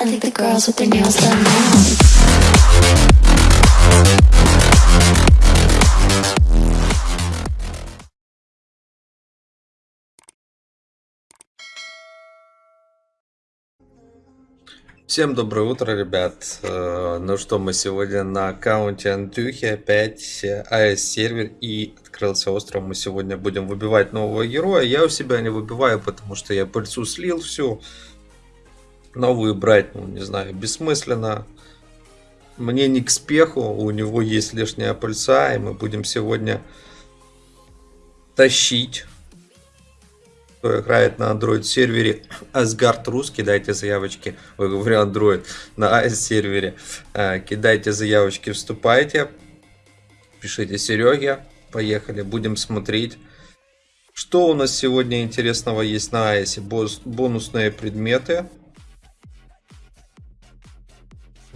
I think the girls with their nails done now. Всем доброе утро, ребят. Э, Ну что, мы сегодня на аккаунте Антюхи опять АС сервер и открылся остров. Мы сегодня будем выбивать нового героя. Я у себя не выбиваю, потому что я пыльцу слил всю. Новую брать, ну не знаю, бессмысленно. Мне не к спеху, у него есть лишняя пыльца, и мы будем сегодня тащить кто играет на Android сервере. Asgard Rus, кидайте заявочки, ой, говорю Android, на AS сервере, Э, кидайте заявочки, вступайте, пишите Сереге, поехали, будем смотреть, что у нас сегодня интересного есть на AS, Бос- бонусные предметы,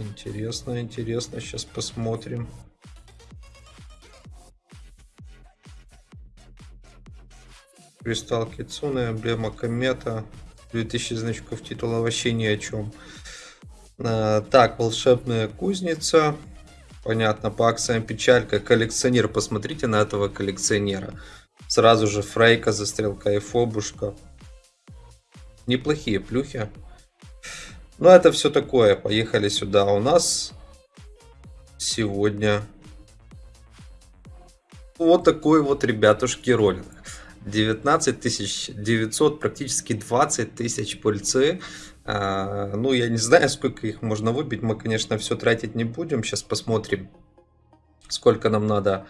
интересно, интересно, сейчас посмотрим. Кристалл Кицуны, эмблема комета, 2000 значков титула, вообще ни о чем. А, Так, волшебная кузница. Понятно, по акциям печалька. Коллекционер, посмотрите на этого коллекционера. Сразу же Фрейка, застрелка и Фобушка. Неплохие плюхи. Но это все такое. Поехали сюда. У нас сегодня вот такой вот, ребятушки, ролик. 19 900, практически 20 тысяч пыльцы. А, ну, я не знаю, сколько их можно выбить. Мы, конечно, все тратить не будем. Сейчас посмотрим, сколько нам надо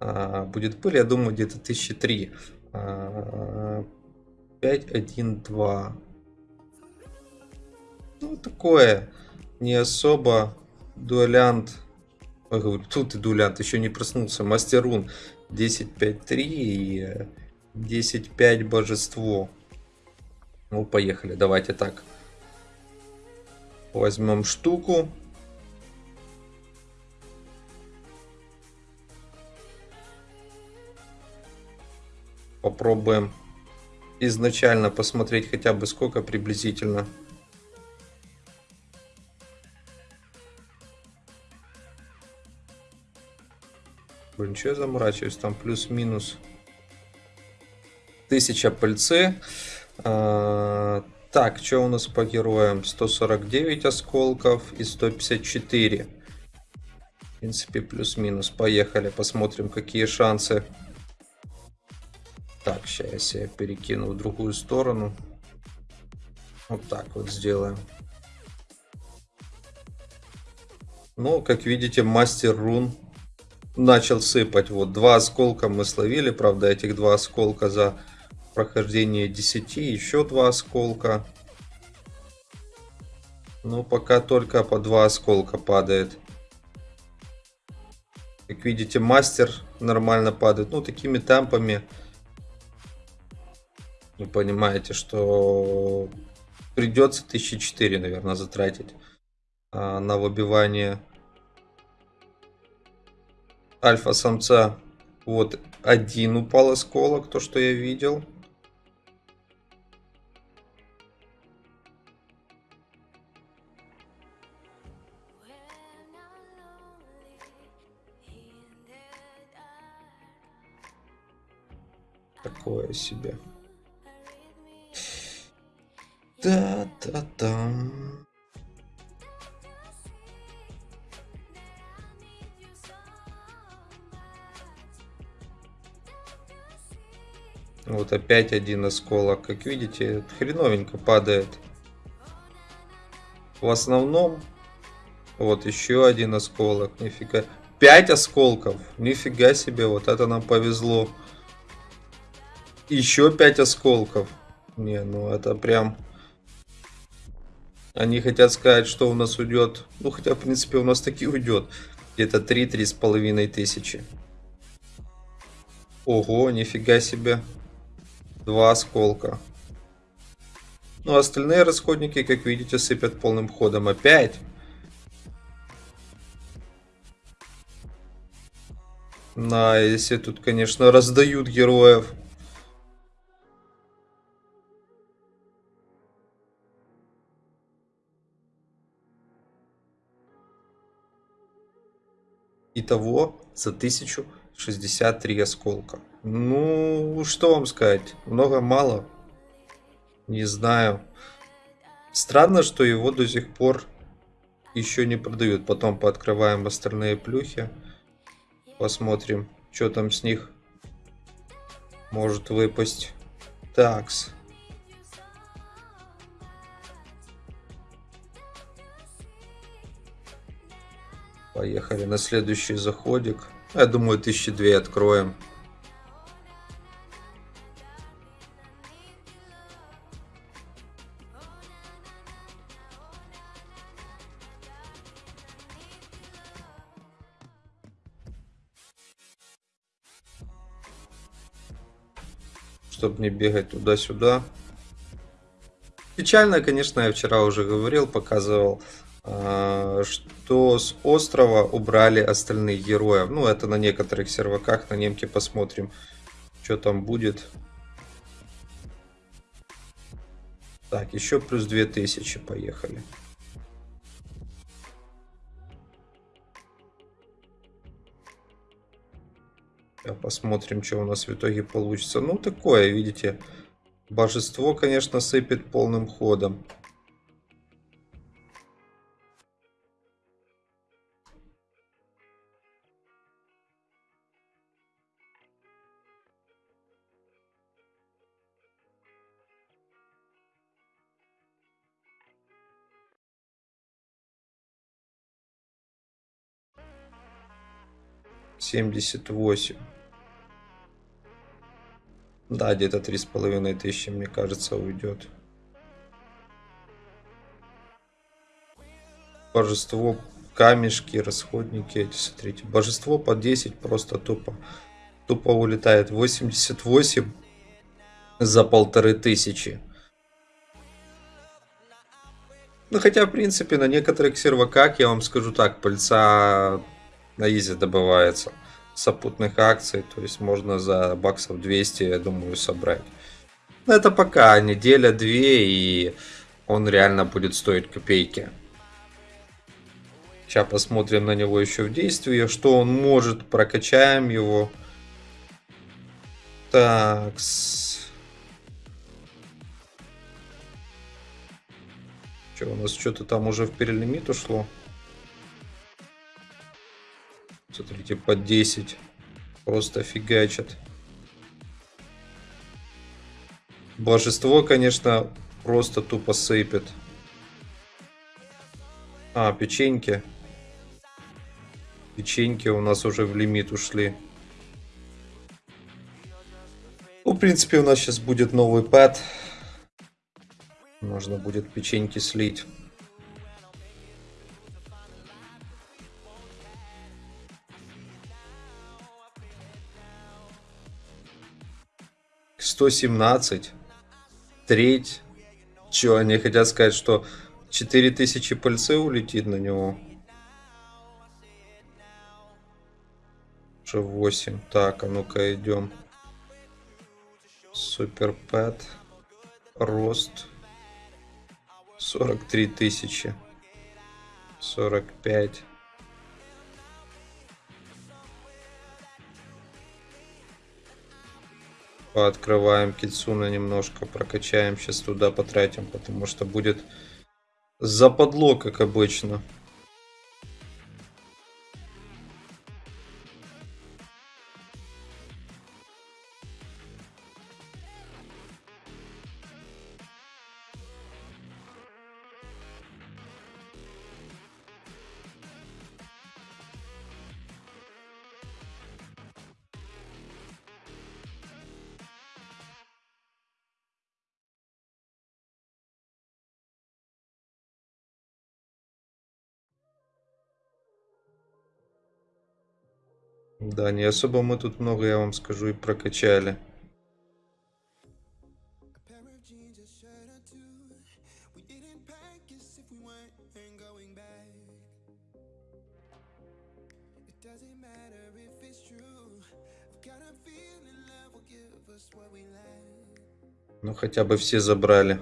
а, будет пыли. Я думаю, где-то 1003. А, 5, 1, 2. Ну, такое. Не особо. Дуэлянт. Ой, говорю, тут и дуэлянт еще не проснулся. Мастерун 10-5-3 и э, 10-5 божество. Ну, поехали. Давайте так. Возьмем штуку. Попробуем изначально посмотреть хотя бы сколько приблизительно. Блин, что заморачиваюсь? Там плюс-минус тысяча пыльцы. А, так, что у нас по героям? 149 осколков и 154. В принципе, плюс-минус. Поехали, посмотрим, какие шансы. Так, сейчас я перекину в другую сторону. Вот так вот сделаем. Ну, как видите, мастер рун начал сыпать. Вот два осколка мы словили, правда, этих два осколка за прохождение 10, еще два осколка. Ну, пока только по два осколка падает. Как видите, мастер нормально падает. Ну, такими темпами. Вы понимаете, что придется 1004, наверное, затратить а, на выбивание альфа-самца. Вот один упал осколок, то, что я видел. Такое себе. Да-да-да. Вот опять один осколок. Как видите, хреновенько падает. В основном, вот еще один осколок. Нифига. Пять осколков. Нифига себе, вот это нам повезло. Еще пять осколков. Не, ну это прям... Они хотят сказать, что у нас уйдет. Ну, хотя, в принципе, у нас таки уйдет. Где-то 3-3 с половиной тысячи. Ого, нифига себе два осколка. Ну, остальные расходники, как видите, сыпят полным ходом опять. На, если тут, конечно, раздают героев. Итого за тысячу 1063 осколка. Ну, что вам сказать? Много, мало? Не знаю. Странно, что его до сих пор еще не продают. Потом пооткрываем остальные плюхи. Посмотрим, что там с них может выпасть. Такс. Поехали на следующий заходик. Я думаю, тысячи две откроем. Чтобы не бегать туда-сюда. Печально, конечно, я вчера уже говорил, показывал, что с острова убрали остальных героев. Ну, это на некоторых серваках, на немке посмотрим, что там будет. Так, еще плюс 2000, поехали. Посмотрим, что у нас в итоге получится. Ну, такое, видите, божество, конечно, сыпет полным ходом. Семьдесят восемь. Да, где-то три с половиной тысячи, мне кажется, уйдет. Божество, камешки, расходники эти, смотрите. Божество по 10 просто тупо. Тупо улетает. 88 за полторы тысячи. Ну, хотя, в принципе, на некоторых серваках, я вам скажу так, пыльца на изи добывается сопутных акций, то есть можно за баксов 200, я думаю, собрать. Но это пока неделя-две, и он реально будет стоить копейки. Сейчас посмотрим на него еще в действии, что он может, прокачаем его. Так. Что, у нас что-то там уже в перелимит ушло? Смотрите, по 10. Просто фигачат. Божество, конечно, просто тупо сыпет. А, печеньки. Печеньки у нас уже в лимит ушли. Ну, в принципе, у нас сейчас будет новый пэт. Можно будет печеньки слить. 117. Треть. Че, они хотят сказать, что 4000 пыльцы улетит на него? Уже 8. Так, а ну-ка идем. Супер Пэт. Рост. 43 тысячи. 45. Пооткрываем Кицуна немножко, прокачаем. Сейчас туда потратим, потому что будет западло, как обычно. Да, не особо мы тут много, я вам скажу, и прокачали. Ну, хотя бы все забрали.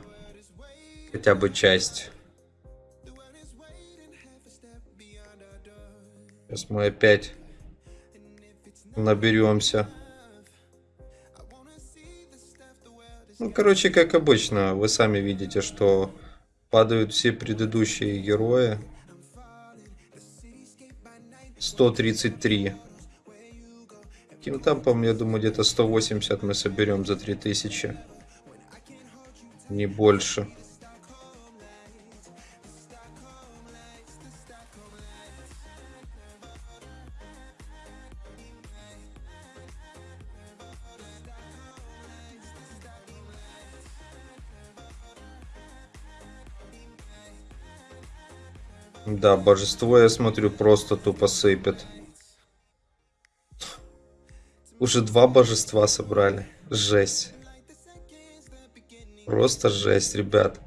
Хотя бы часть. Сейчас мы опять наберемся. Ну, короче, как обычно, вы сами видите, что падают все предыдущие герои. 133. Каким темпом, я думаю, где-то 180 мы соберем за 3000. Не больше. Да, божество, я смотрю, просто тупо сыпет. Уже два божества собрали. Жесть. Просто жесть, ребят.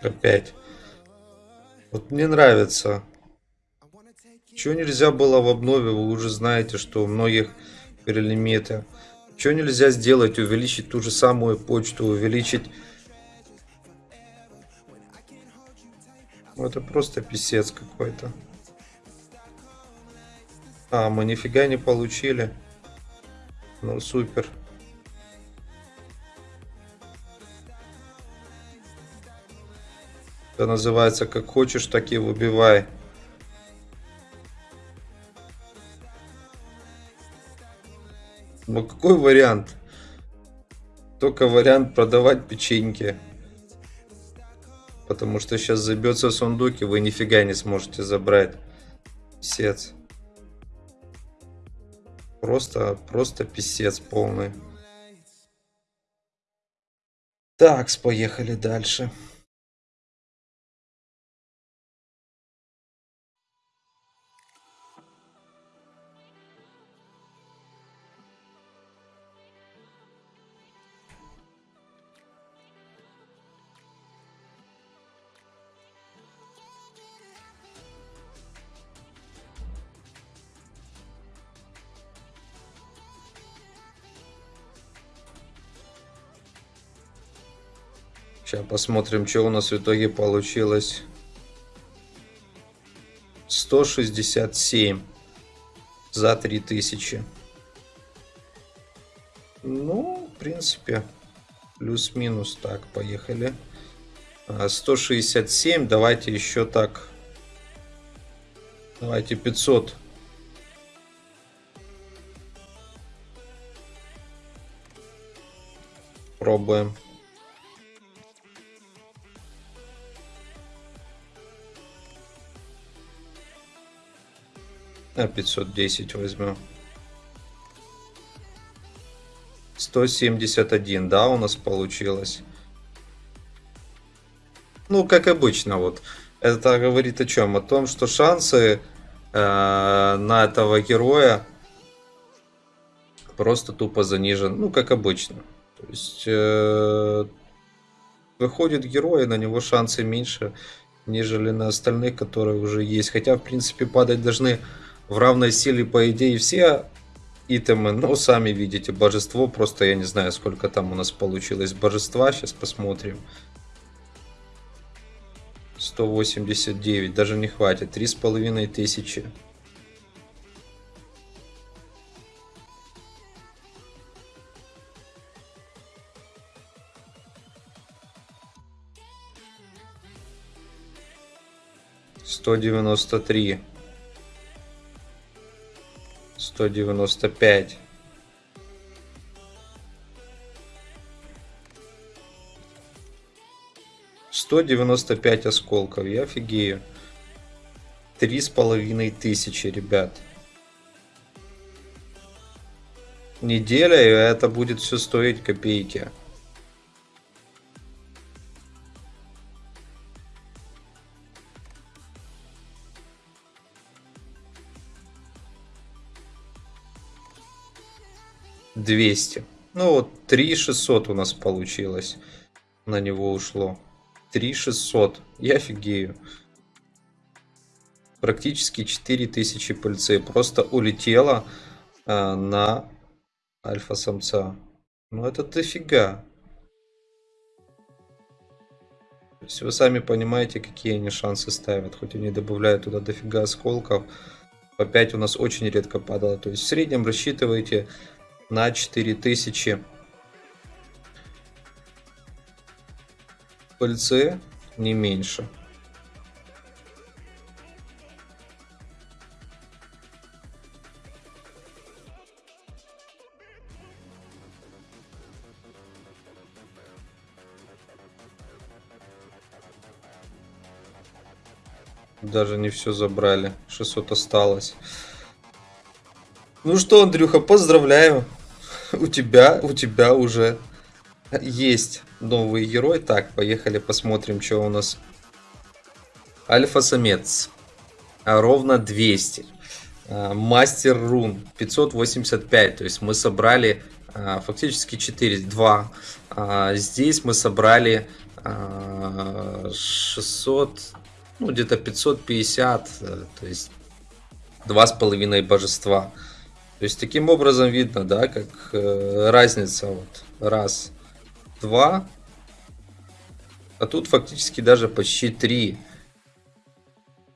Опять. Вот мне нравится. Чего нельзя было в обнове, вы уже знаете, что у многих перелимиты. Чего нельзя сделать, увеличить ту же самую почту, увеличить... Ну, это просто писец какой-то. А, мы нифига не получили. Ну, супер. Это называется как хочешь, так и выбивай. Ну какой вариант? Только вариант продавать печеньки. Потому что сейчас забьется сундук, и вы нифига не сможете забрать. Писец. Просто, просто писец полный. Так, поехали дальше. Посмотрим, что у нас в итоге получилось. 167 за 3000. Ну, в принципе, плюс-минус. Так, поехали. 167, а, давайте еще так. Давайте 500. Пробуем. А 510 возьмем. 171, да, у нас получилось. Ну, как обычно, вот. Это говорит о чем? О том, что шансы э, на этого героя просто тупо занижен. Ну, как обычно. То есть, э, выходит герой, на него шансы меньше, нежели на остальных, которые уже есть. Хотя, в принципе, падать должны в равной силе, по идее, все итемы. Но сами видите, божество, просто я не знаю, сколько там у нас получилось божества. Сейчас посмотрим. 189, даже не хватит. Три с половиной тысячи. Сто девяносто три. 195. Сто девяносто пять осколков, я офигею. Три с половиной тысячи, ребят. Неделя, и это будет все стоить копейки. 200. Ну вот 3600 у нас получилось. На него ушло. 3600. Я офигею. Практически 4000 пыльцы. Просто улетела а, на альфа-самца. Ну это дофига. То есть вы сами понимаете, какие они шансы ставят. Хоть они добавляют туда дофига осколков. По 5 у нас очень редко падало. То есть в среднем рассчитывайте на 4000 пыльцы, не меньше. Даже не все забрали. 600 осталось. Ну что, Андрюха, поздравляю. У тебя, у тебя уже есть новый герой. Так, поехали посмотрим, что у нас. Альфа-самец. А, ровно 200. А, мастер рун 585. То есть мы собрали а, фактически 4, 2. Здесь мы собрали 600, ну где-то 550. Э, то есть два с половиной божества. То есть таким образом видно, да, как э, разница вот раз, два, а тут фактически даже почти три,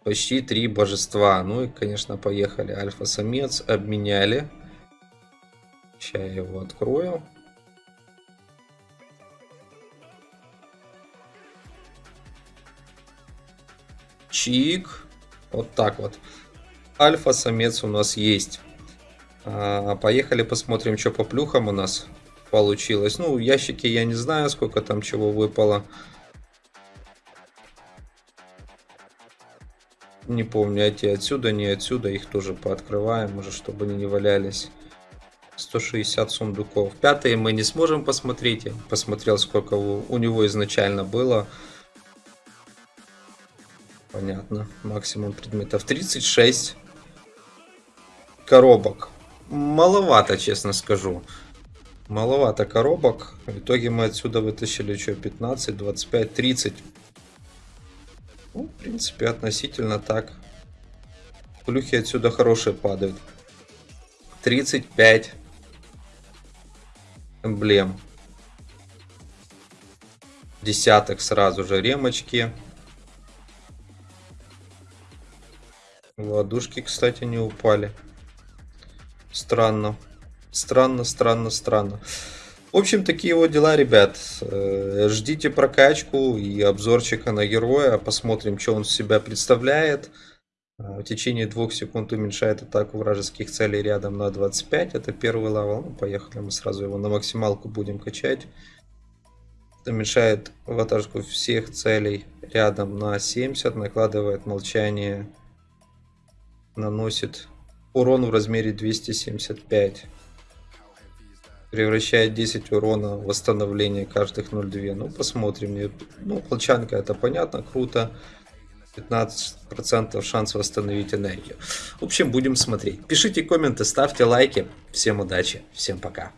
почти три божества. Ну и, конечно, поехали. Альфа-самец обменяли. Сейчас я его открою. Чик. Вот так вот. Альфа-самец у нас есть. А, поехали посмотрим, что по плюхам у нас получилось. Ну, ящики я не знаю, сколько там чего выпало. Не помню, эти отсюда, не отсюда. Их тоже пооткрываем, уже, чтобы они не валялись. 160 сундуков. Пятые мы не сможем посмотреть. Я посмотрел, сколько у него изначально было. Понятно. Максимум предметов 36 коробок маловато, честно скажу. Маловато коробок. В итоге мы отсюда вытащили что, 15, 25, 30. Ну, в принципе, относительно так. Плюхи отсюда хорошие падают. 35 эмблем. Десяток сразу же ремочки. Ладушки, кстати, не упали. Странно. Странно, странно, странно. В общем, такие вот дела, ребят. Э, ждите прокачку и обзорчика на героя. Посмотрим, что он себя представляет. Э, в течение двух секунд уменьшает атаку вражеских целей рядом на 25. Это первый левел. Ну, поехали, мы сразу его на максималку будем качать. Уменьшает ватажку всех целей рядом на 70. Накладывает молчание. Наносит урон в размере 275. Превращает 10 урона в восстановление каждых 0,2. Ну, посмотрим. Ну, волчанка это понятно, круто. 15% шанс восстановить энергию. В общем, будем смотреть. Пишите комменты, ставьте лайки. Всем удачи, всем пока.